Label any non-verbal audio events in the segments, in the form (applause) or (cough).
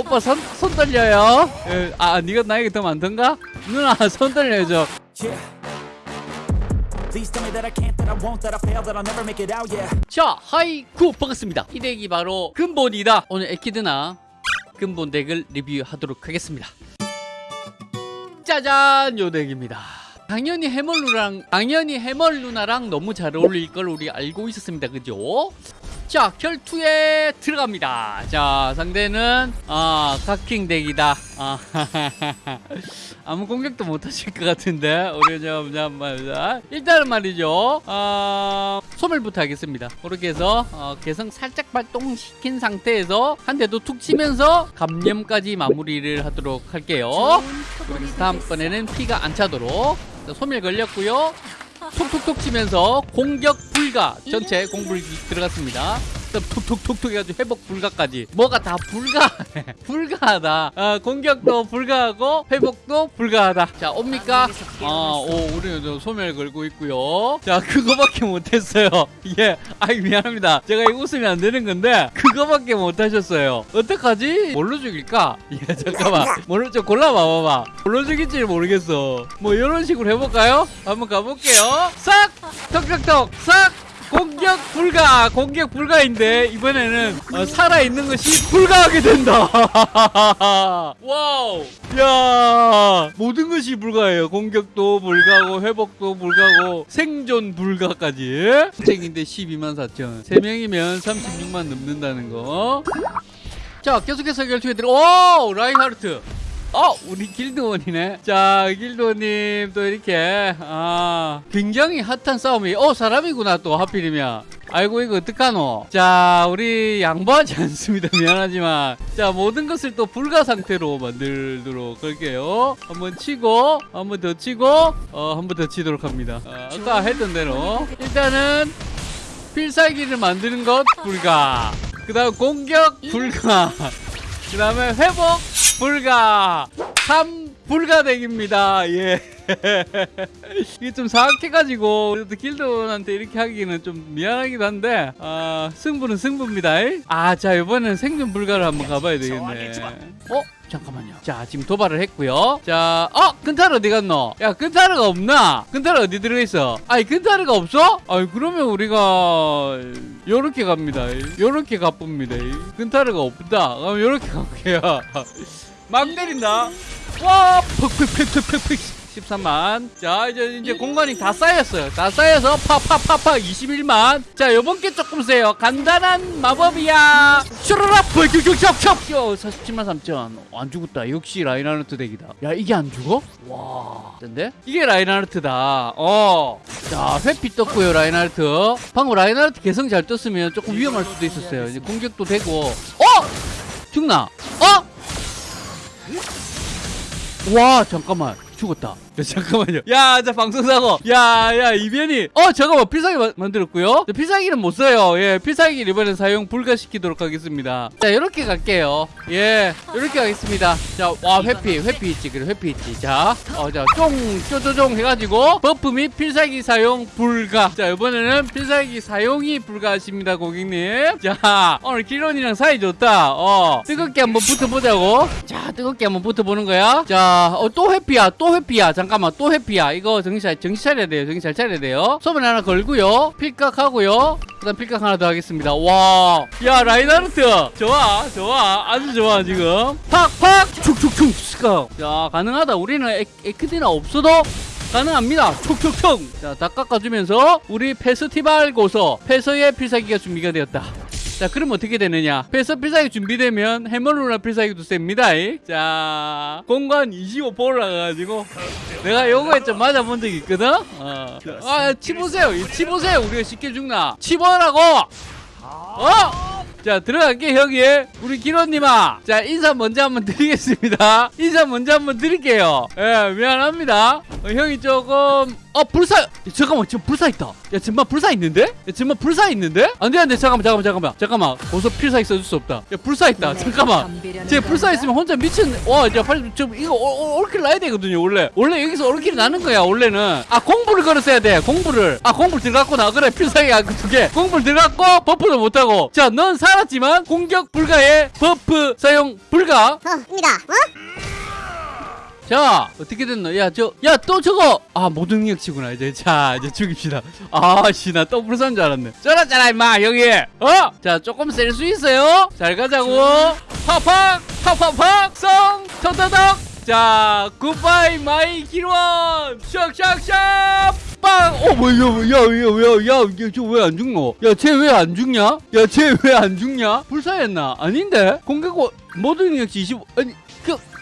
오빠 손, 손 떨려요? 예, 아 네가 나에게 더 많던가? 누나 손 yeah. 자 하이쿠 반갑습니다. 이 덱이 바로 근본이다. 오늘 에키드나 근본 덱을 리뷰하도록 하겠습니다. 짜잔 요 덱입니다. 당연히 해멀루랑 당연히 해멀루나랑 너무 잘 어울릴 걸 우리 알고 있었습니다. 그죠? 자 결투에 들어갑니다. 자 상대는 아 각킹 덱이다. 아, (laughs) 아무 공격도 못 하실 것 같은데. 우리 좀 잠깐만 일단은 말이죠. 아 소멸부터 하겠습니다. 그렇게 해서 어, 개성 살짝 발동시킨 상태에서 한 대도 툭 치면서 감염까지 마무리를 하도록 할게요. 다음번에는 피가 안 차도록. 자, 소멸 걸렸고요 톡톡톡 치면서 공격 불가. 전체 공불기 들어갔습니다 그다음 톡톡톡톡 해가지고 회복 불가까지. 뭐가 다 불가? (laughs) 불가하다. 어, 공격도 불가하고 회복도 불가하다. 자 옵니까? 아오 우리는 좀 소멸 걸고 있고요. 자 그거밖에 못했어요. (laughs) 예 아이 미안합니다. 제가 이거 웃으면 안 되는 건데 그거밖에 못하셨어요. 어떡하지? 뭘로 죽일까? (laughs) 예 잠깐만. 뭘로 좀 골라봐봐봐. 뭘로 죽일지 모르겠어. 뭐 이런 식으로 해볼까요? 한번 가볼게요. 싹! 턱턱턱 싹 공격 불가 공격 불가인데 이번에는 어, 살아있는 것이 불가하게 된다. (laughs) 와우. 야 모든 것이 불가해요. 공격도 불가고 회복도 불가고 생존 불가까지. 책인데 12만 4천. 3명이면 36만 넘는다는 거 자 계속해서 결투에 들어 오 라인하르트 어 우리 길드원이네. 자 길드원님 또 이렇게 아 굉장히 핫한 싸움이 어 사람이구나 또 하필이면. 아이고 이거 어떡하노? 자 우리 양보하지 (laughs) 않습니다. 미안하지만. 자 모든 것을 또 불가 상태로 만들도록 할게요. 한번 치고 한번 더 치고 어 한번 더 치도록 합니다. 아, 아까 했던 대로. 일단은 필살기를 만드는 것 불가. 그 다음 공격 불가 그 다음에 회복 불가. 3 불가덱입니다. 예 (laughs) 이게 좀 사악해가지고 그래도 길드원한테 이렇게 하기는 좀 미안하기도 한데 아 승부는 승부입니다 아자 이번엔 생존 불가를 한번 가봐야 되겠네 어? 잠깐만요 자 지금 도발을 했고요 자 어? 근타르 어디 갔노? 야 근타르가 없나? 근타르 어디 들어있어? 아니 근타르가 없어? 아니 그러면 우리가 요렇게 갑니다 요렇게 가봅니다 근타르가 없다 그럼 요렇게 가볼게요 막 때린다 와 퍽퍽퍽퍽퍽 13만. 자 이제 이제 공간이 다 쌓였어요. 다 쌓여서 파파파파 21만. 자 요번 게 조금 세요. 간단한 마법이야. 슈르라 펄큐큐큐큐 47만 3천. 안 죽었다. 역시 라인하르트 덱이다. 야 이게 안 죽어? 와. 근데? 이게 라인하르트다. 어자 회피 떴고요 라인하르트. 방금 라인하르트 개성 잘 떴으면 조금 위험할 수도 있었어요. 이제 공격도 되고. 어? 죽나? 어? 와 잠깐만 죽었다 야, 잠깐만요. 야 자 방송사고 야 야 이변이. 어 잠깐만 필살기 마- 만들었고요. 자, 필살기는 못 써요. 예 필살기 이번엔 사용 불가시키도록 하겠습니다. 자 이렇게 갈게요. 예 이렇게 가겠습니다. 자 와 회피 회피 있지 그래 회피 있지. 자 어 자 쫑 쪼쪼쫑 해가지고 buff 및 필살기 사용 불가. 자 이번에는 필살기 사용이 불가하십니다 고객님. 자 오늘 길원이랑 사이 좋다. 어 뜨겁게 한번 붙어보자고. 자 뜨겁게 한번 붙어보는 거야. 자 또 회피야 또 회피야. 잠깐만 또 회피야. 이거 정신 잘 정신 차려야 돼요. 정신 잘 차려야 돼요. 소변 하나 걸고요. 필각 하고요. 그다음 필각 하나 더 하겠습니다. 와야 라인하르트 좋아 좋아. 아주 좋아 지금. 팍팍. 스카 자 가능하다. 우리는 에, 에크디나 없어도 가능합니다. 촉촉촉. 자, 다 깎아주면서 우리 페스티벌 고서 페서의 필살기가 준비가 되었다. 자, 그럼 어떻게 되느냐? 페서 필살기 준비되면 해멀루나 필살기도 셉니다. 자, 공간 25% 올라가가지고 내가 요거에 좀 맞아본 적이 있거든? 어. 아, 치보세요. 이 치보세요. 우리가 쉽게 죽나? 치보라고! 어? 자 들어갈게 형이 우리 기로님아 자 인사 먼저 한번 드리겠습니다 인사 먼저 한번 드릴게요 예 미안합니다 어, 형이 조금 아 불사 잠깐만 지금 불사 있다. 야 정말 불사 있는데? 야 정말 불사 있는데? 안돼 안돼. 잠깐만 잠깐만 잠깐만. 잠깐만. 고소 필살기 써줄 수 없다. 야 불사 있다. 잠깐만. 제 불사 있으면 혼자 미친 와 이제 빨리 좀 이거 올킬 나야 되거든요 원래. 원래 여기서 올킬 나는 거야 원래는. 아 공부를 걸었어야 돼 공부를. 아 공부 들어갔고 나 그래 필살기 두개. 공부를 들어갔고 버프도 못하고. 자 넌 살았지만 공격 불가에 버프 사용 불가. 어, 입니다. 어? 자 어떻게 됐노 야저 야 또 저거! 아 모든 능력치구나. 이제 자 이제 죽입시다. 아씨 나또 불사인 줄 알았네. 쩔었잖아 임마 여기! 어자 조금 셀 수 있어요. 잘 가자고. 팍팍 팍팍팍 성 터터덕. 자 굿바이 마이 기원 샥샥샥. 빵 어 뭐야 야야 야 야 야 저 왜 안 죽노? 야 쟤 왜 안 죽냐? 야 쟤 왜 안 죽냐? 불사했나? 아닌데? 공격 모든 능력치 25 아니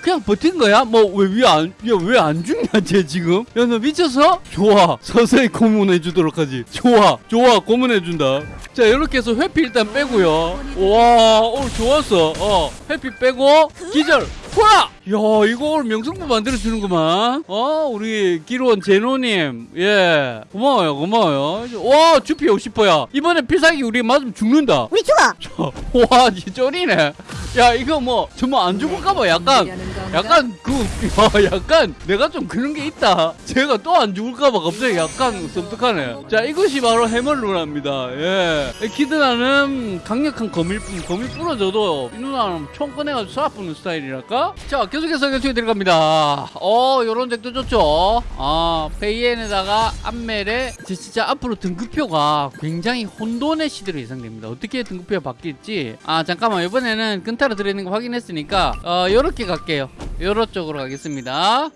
그 그냥 버틴 거야? 뭐 왜왜안야왜안 죽냐 쟤 지금? 야 너 미쳤어? 좋아 서서히 고문해 주도록 하지. 좋아 좋아 고문해 준다. 자 이렇게 해서 회피 일단 빼고요. 와 오늘 좋았어. 어 회피 빼고 기절. 후라! 야 이거 오늘 명승부 만들어 주는구만. 어 우리 기로원 제노님 예 고마워요 고마워요. 와 주피 50%야. 이번에 필살기 우리 맞으면 죽는다. 우리 죽어. 와, 니 쩔이네. 야, 이거 뭐, 정말 안 죽을까봐 약간, 약간 그, 야, 약간 내가 좀 그런 게 있다. 제가 또 안 죽을까봐 갑자기 약간 섬뜩하네. 자, 이것이 바로 해멀루나입니다. 예. 키드나는 강력한 거밀뿐, 거밀 부러져도 이 누나는 총 꺼내가지고 쏴부는 스타일이랄까? 자, 계속해서 계속해 들어갑니다. 어, 요런 덱도 좋죠. 아, 페이엔에다가 암멜에 제 진짜 앞으로 등급표가 굉장히 혼돈의 시대로 예상됩니다. 어떻게 등급표가 바뀔지. 아, 잠깐만. 이번에는 근타로 들어있는 거 확인했으니까, 어, 요렇게 갈게요. 요런 쪽으로 가겠습니다.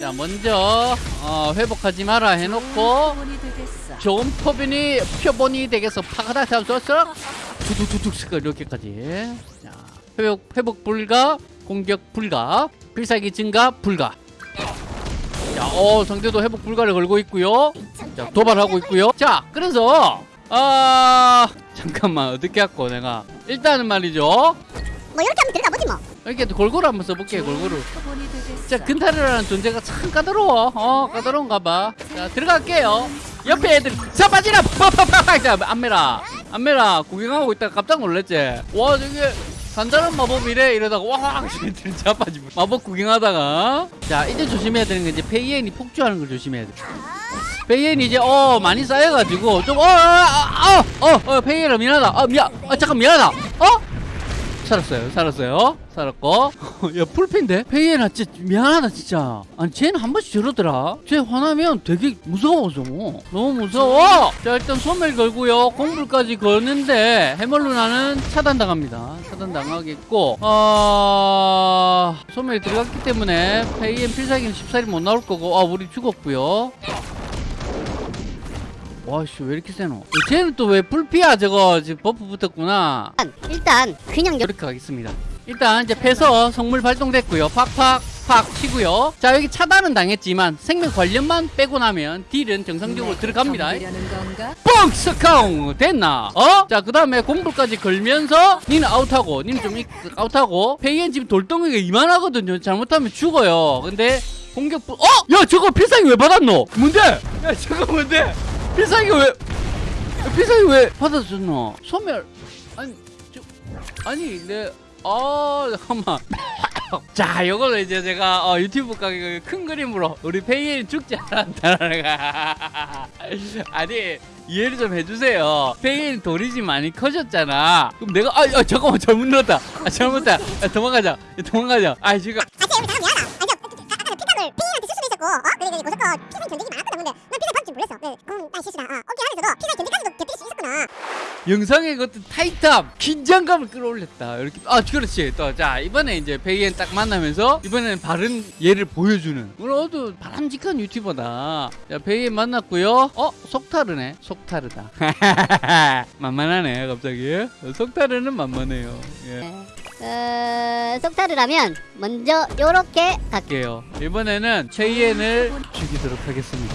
자, 먼저, 어, 회복하지 마라 해놓고, 좋은 표본이, 표본이 되겠어. 파가다? 두둑두둑 스컬 이렇게까지. 자, 회복, 회복 불가, 공격 불가, 필살기 증가 불가. 자, 어, 상대도 회복 불가를 걸고 있고요. 자, 도발하고 있고요. 자, 그래서, 아, 잠깐만, 어떻게 할거 내가. 일단은 말이죠. 뭐 이렇게 하면 들어가 보지 뭐. 이렇게 골고루 한번 써볼게요, 골고루. 자, 근타르라는 존재가 참 까다로워. 어, 까다로운가 봐. 자, 들어갈게요. 옆에 애들, 자, 빠지라! 자, 안메라. 안메라, 구경하고 있다가 깜짝 놀랐지? 와, 저게, 간단한 마법이래? 이러다가, 와, 쟤들 자빠지고. 마법 구경하다가. 자, 이제 조심해야 되는 게 이제 페이엔이 폭주하는 걸 조심해야 돼. 페이엔이 이제, 어, 많이 쌓여가지고, 좀, 어, 어, 어, 어, 어, 페이엔아, 미안하다. 어, 미안, 아, 잠깐, 미안하다. 어? 살았어요 살았어요 살았고? (laughs) 야 풀핀데? 페이에나 진짜 미안하다 진짜. 아니 쟤는 한 번씩 저러더라. 쟤 화나면 되게 무서워서. 너무 무서워. 자 일단 소멸 걸고요. 공불까지 거는데 해멀루나는 차단당합니다. 차단당하겠고 어... 소멸이 들어갔기 때문에 페이엔 필살기는 14일 못 나올 거고 아 우리 죽었고요. 와씨 왜 이렇게 세노? 쟤는 또왜 full피야 저거? 지금 buff 붙었구나. 일단 그냥 여... 이렇게 가겠습니다. 일단 이제 패서 성물 발동됐고요. 팍팍 팍 치고요. 자 여기 차단은 당했지만 생명 관련만 빼고 나면 deal은 정상적으로 들어갑니다. 뻥! 스카웅! 됐나? 어? 자 그 다음에 공불까지 걸면서 니는 아웃하고 니는 좀 이- 아웃하고 페이엔 지금 돌덩이가 이만하거든요. 잘못하면 죽어요. 근데 공격 부 어? 야 저거 필살기 왜 받았노? 뭔데? 야 저거 뭔데? 필살기 왜 필살기 왜 받아줬노? 소멸 아니 저 아니 내 아, 잠깐만. (laughs) 자, 요거는 이제 제가 어, 유튜브 가게 큰 그림으로 우리 페이엔 죽지 않았다는 거. (laughs) 아니, 이해를 좀 해주세요. 페이엔 돌이지 많이 커졌잖아. 그럼 내가, 아, 아 잠깐만, 잘못 눌렀다. 아, 잘못했다. 야, 도망가자. 야, 도망가자. 아, 지금. 그래, 그래, 고속거 피상 견디기 많았거든. 근데 난 피상 받을 줄 몰랐어. 그래, 그럼 난 실수다. 아, 어깨 안에서도 피상 견디까지도 견딜 수 있었구나. 영상의 그 어떤 타이트함, 긴장감을 끌어올렸다. 이렇게 아 그렇지. 또 자 이번에 이제 베이엔 딱 만나면서 이번에는 바른 예를 보여주는 오늘도 바람직한 유튜버다. 자 베이엔 만났고요. 어 속타르네. 속타르다. (laughs) 만만하네 갑자기. 어, 속타르는 만만해요. 예. 어, 속타르라면 먼저 요렇게 갈게. 할게요. 이번에는 최이엔을 죽이도록 하겠습니다.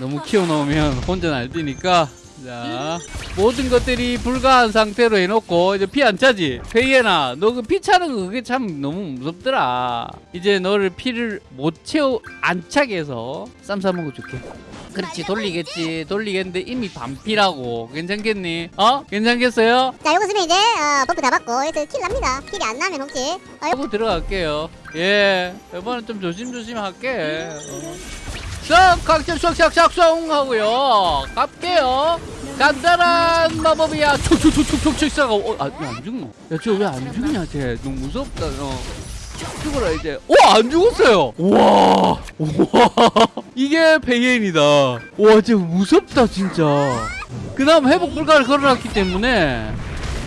너무 키워놓으면 혼자 날뛰니까 자 모든 것들이 불가한 상태로 해놓고 이제 피 안 차지 페이에나 너 그 피 차는 거 그게 참 너무 무섭더라 이제 너를 피를 못 채워 안 차게 해서 쌈 싸먹어 줄게 그렇지 돌리겠지 돌리겠는데 이미 반피라고 괜찮겠니? 어? 괜찮겠어요? 자 요거 쓰면 이제 어, buff 다 받고 여기서 킬 납니다 킬이 안 나면 혹시 어, 요- 하고 들어갈게요 예 이번엔 좀 조심조심 할게 어. 쏙 각점 쏙쏙쏙쏙 하고요 갈게요 간단한 마법이야 촉촉촉촉촉 쏴가 어, 아, 왜안 죽노? 야저 왜안 죽냐 쟤 너무 무섭다 어. 죽어라 이제 오안 죽었어요! 와! 와, (laughs) 이게 페이엔이다. 와 진짜 무섭다 진짜. 그 다음 회복 불가를 걸어놨기 때문에.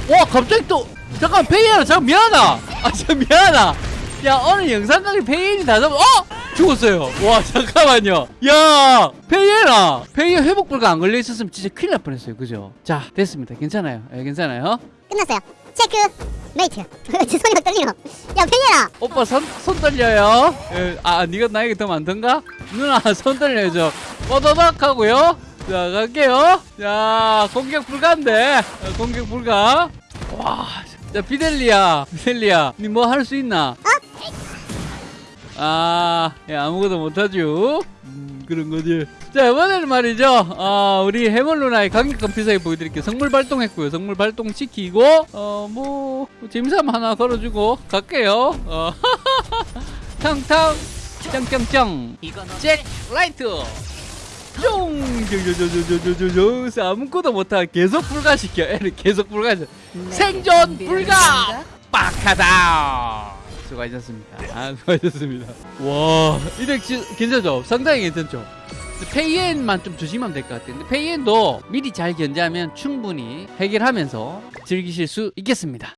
와 갑자기 또 잠깐 페이엔아 잠깐 미안하다! 아 진짜 미안하다! 야 오늘 영상 강의 페이엔이 다 잡아 어 죽었어요. 와 잠깐만요. 야 페이엔아 페이엔 회복 불가 안 걸려 있었으면 진짜 큰일 날 뻔했어요. 그죠? 자 됐습니다. 괜찮아요. 예, 괜찮아요. 끝났어요. check. mate. (laughs) 손이 막 떨리노 야 팽이라. 오빠 손, 손 떨려요? 예, 아 네가 나에게 더 많던가? 누나 (laughs) 손 떨려줘 뽀도박 하고요. 자 갈게요. 자 공격 불가인데 어, 공격 불가. 와자 비델리야 비델리야. 니뭐 할 수 있나 아, 예, 아무것도 못하죠. 음, 그런 거지. 자, 이번에는 말이죠. 어, 우리 해물 누나의 강력한 필살기 보여드릴게요. 성물 발동했고요. 성물 발동시키고, 어, 뭐, 짐삼 하나 걸어주고, 갈게요. 어, (laughs) 탕탕, 짱짱짱, 잭, 라이트. 쫑! 저저저저저저저 아무것도 못하 계속 불가시켜 (laughs) 애를 계속 불가시켜 생존 불가 빡하다 수고하셨습니다. 아 수고하셨습니다. 와 이덱 진- 괜찮죠? 상당히 괜찮죠? 페이엔만 좀 조심하면 될것 근데 페이엔도 미리 잘 견제하면 충분히 해결하면서 즐기실 수 있겠습니다